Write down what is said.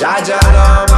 Jaja Ram